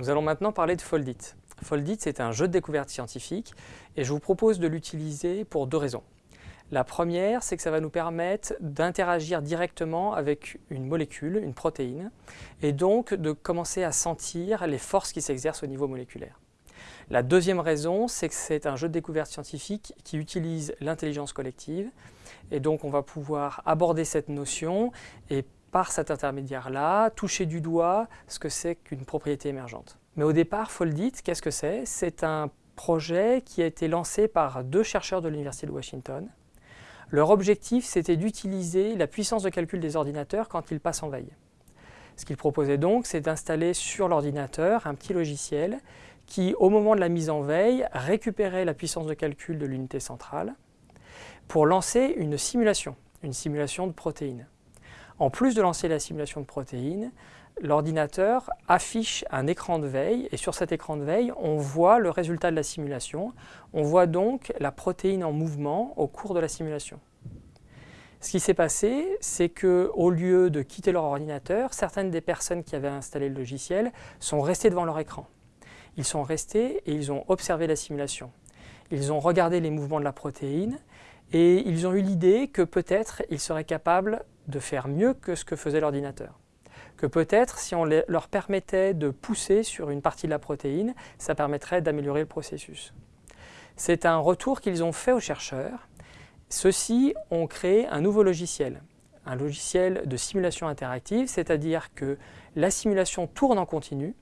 Nous allons maintenant parler de Foldit. Foldit, c'est un jeu de découverte scientifique et je vous propose de l'utiliser pour deux raisons. La première, c'est que ça va nous permettre d'interagir directement avec une molécule, une protéine, et donc de commencer à sentir les forces qui s'exercent au niveau moléculaire. La deuxième raison, c'est que c'est un jeu de découverte scientifique qui utilise l'intelligence collective, et donc on va pouvoir aborder cette notion et par cet intermédiaire-là, toucher du doigt ce que c'est qu'une propriété émergente. Mais au départ, Foldit, qu'est-ce que c'est? C'est un projet qui a été lancé par deux chercheurs de l'Université de Washington. Leur objectif, c'était d'utiliser la puissance de calcul des ordinateurs quand ils passent en veille. Ce qu'ils proposaient donc, c'est d'installer sur l'ordinateur un petit logiciel qui, au moment de la mise en veille, récupérait la puissance de calcul de l'unité centrale pour lancer une simulation, une simulation de protéines. En plus de lancer la simulation de protéines, l'ordinateur affiche un écran de veille et sur cet écran de veille, on voit le résultat de la simulation. On voit donc la protéine en mouvement au cours de la simulation. Ce qui s'est passé, c'est qu'au lieu de quitter leur ordinateur, certaines des personnes qui avaient installé le logiciel sont restées devant leur écran. Ils sont restés et ils ont observé la simulation. Ils ont regardé les mouvements de la protéine et ils ont eu l'idée que peut-être ils seraient capables de faire mieux que ce que faisait l'ordinateur. Que peut-être, si on leur permettait de pousser sur une partie de la protéine, ça permettrait d'améliorer le processus. C'est un retour qu'ils ont fait aux chercheurs. Ceux-ci ont créé un nouveau logiciel, un logiciel de simulation interactive, c'est-à-dire que la simulation tourne en continu,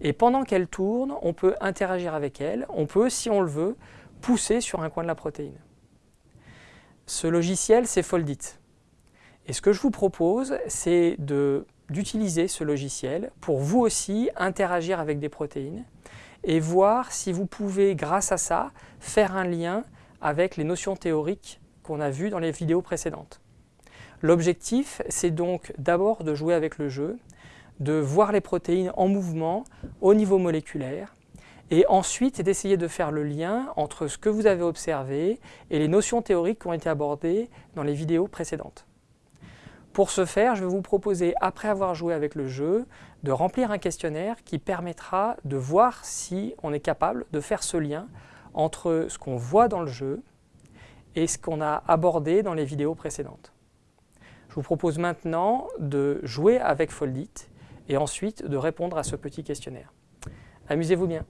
et pendant qu'elle tourne, on peut interagir avec elle, on peut, si on le veut, pousser sur un coin de la protéine. Ce logiciel, c'est Foldit. Et ce que je vous propose, c'est d'utiliser ce logiciel pour vous aussi interagir avec des protéines et voir si vous pouvez, grâce à ça, faire un lien avec les notions théoriques qu'on a vues dans les vidéos précédentes. L'objectif, c'est donc d'abord de jouer avec le jeu, de voir les protéines en mouvement au niveau moléculaire, et ensuite d'essayer de faire le lien entre ce que vous avez observé et les notions théoriques qui ont été abordées dans les vidéos précédentes. Pour ce faire, je vais vous proposer, après avoir joué avec le jeu, de remplir un questionnaire qui permettra de voir si on est capable de faire ce lien entre ce qu'on voit dans le jeu et ce qu'on a abordé dans les vidéos précédentes. Je vous propose maintenant de jouer avec Foldit et ensuite de répondre à ce petit questionnaire. Amusez-vous bien